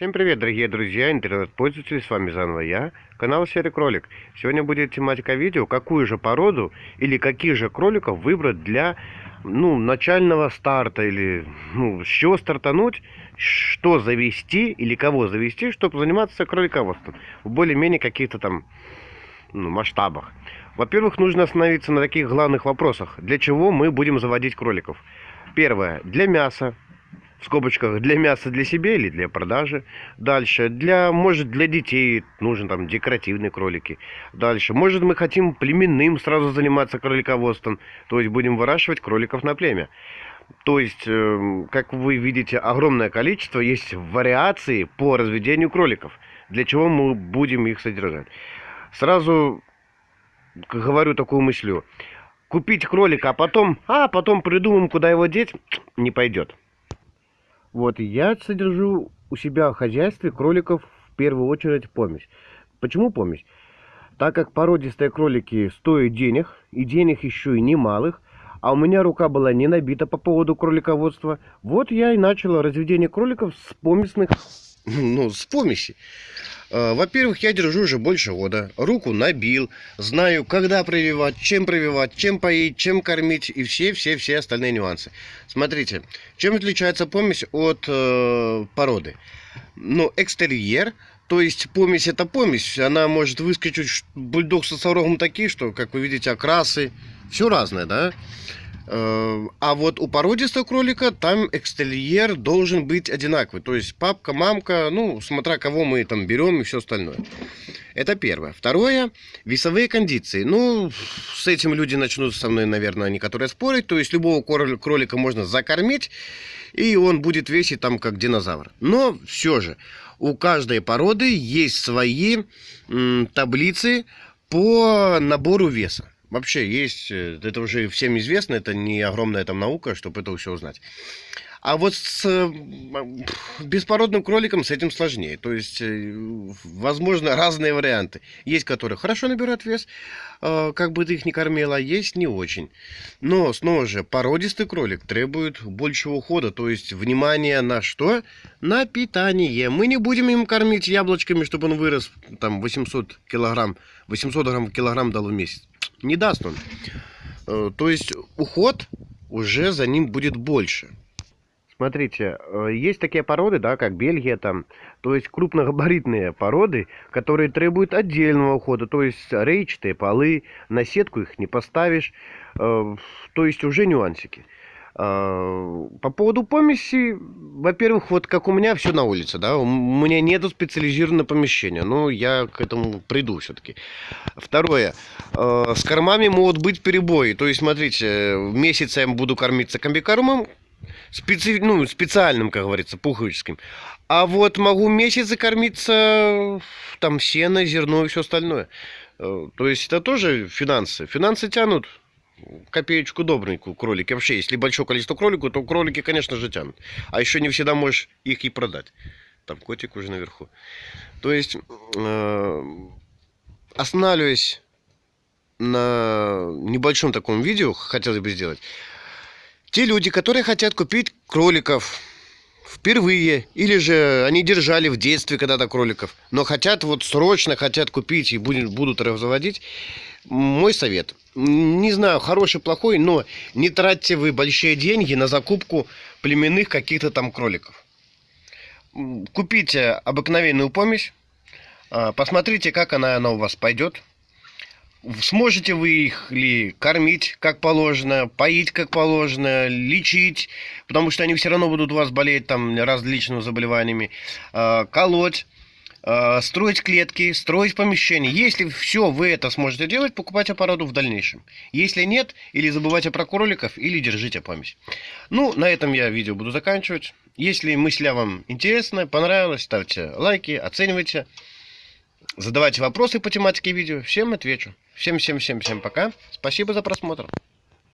Всем привет, дорогие друзья, интернет-пользователи, с вами заново я, канал Серый Кролик. Сегодня будет тематика видео, какую же породу или каких же кроликов выбрать для ну, начального старта, или ну, с чего стартануть, что завести или кого завести, чтобы заниматься кролиководством в более-менее каких-то там ну, масштабах. Во-первых, нужно остановиться на таких главных вопросах. Для чего мы будем заводить кроликов? Первое, для мяса в скобочках для мяса для себя или для продажи. Дальше, для, может, для детей нужен там декоративные кролики. Дальше, может, мы хотим племенным сразу заниматься кролиководством, то есть будем выращивать кроликов на племя. То есть, э, как вы видите, огромное количество есть вариаций по разведению кроликов. Для чего мы будем их содержать. Сразу говорю такую мысль. Купить кролика, а потом, а потом придумаем, куда его деть, не пойдет. Вот, я содержу у себя в хозяйстве кроликов в первую очередь помесь. Почему помесь? Так как породистые кролики стоят денег, и денег еще и немалых, а у меня рука была не набита по поводу кролиководства, вот я и начал разведение кроликов с помесных, ну, с помеси. Э, во-первых, я держу уже больше года. Руку набил, знаю, когда прививать, чем прививать, чем поить, чем кормить и все-все-все остальные нюансы. Смотрите, чем отличается помесь от э, породы? Ну, экстерьер, то есть помесь это помесь, она может выскочить бульдог со сорогом такие, что, как вы видите, окрасы, все разное, да? Э, а вот у породистого кролика там экстерьер должен быть одинаковый. То есть папка, мамка, ну, смотря кого мы там берем и все остальное. Это первое. Второе, весовые кондиции. Ну, с этим люди начнут со мной, наверное, они которые спорить. То есть любого кролика можно закормить, и он будет весить там как динозавр. Но все же, у каждой породы есть свои таблицы по набору веса. Вообще есть, э, это уже всем известно, это не огромная там наука, чтобы это все узнать. А вот с э, беспородным кроликом с этим сложнее. То есть, э, возможно, разные варианты. Есть, которые хорошо набирают вес, как бы ты их ни кормила, а есть не очень. Но, снова же, породистый кролик требует большего ухода. То есть, внимание на что? На питание. Мы не будем им кормить яблочками, чтобы он вырос там 800 килограмм, 800 грамм килограмм дал в месяц не даст он. Э, то есть уход уже за ним будет больше. Смотрите, э, есть такие породы, да, как Бельгия там, то есть крупногабаритные породы, которые требуют отдельного ухода, то есть рейчатые полы, на сетку их не поставишь, э, то есть уже нюансики. По поводу помеси, во-первых, вот как у меня все на улице, да, у меня нету специализированного помещения, но я к этому приду все-таки. Второе, а, с кормами могут быть перебои, то есть, смотрите, месяц я буду кормиться комбикормом, специ... ну, специальным, как говорится, пуховическим, а вот могу месяц кормиться там сено, зерно и все остальное. Э, то есть это тоже финансы. Финансы тянут копеечку добренькую кролики. Вообще, если большое количество кроликов, то кролики, конечно же, тянут. А еще не всегда можешь их и продать. Там котик уже наверху. То есть, э, останавливаясь на небольшом таком видео, хотелось бы сделать. Те люди, которые хотят купить кроликов впервые, или же они держали в детстве когда-то кроликов, но хотят вот срочно хотят купить и будут, будут разводить, мой совет. Не знаю, хороший, плохой, но не тратьте вы большие деньги на закупку племенных каких-то там кроликов. Купите обыкновенную помесь, а, посмотрите, как она, она у вас пойдет. Сможете вы их ли кормить как положено, поить как положено, лечить, потому что они все равно будут у вас болеть там различными заболеваниями, а, колоть. Э, строить клетки, строить помещения. Если все вы это сможете делать, покупайте породу в дальнейшем. Если нет, или забывайте про кроликов, или держите память. Ну, на этом я видео буду заканчивать. Если мысля вам интересна, понравилась, ставьте лайки, оценивайте. Задавайте вопросы по тематике видео. Всем отвечу. Всем-всем-всем-всем пока. Спасибо за просмотр.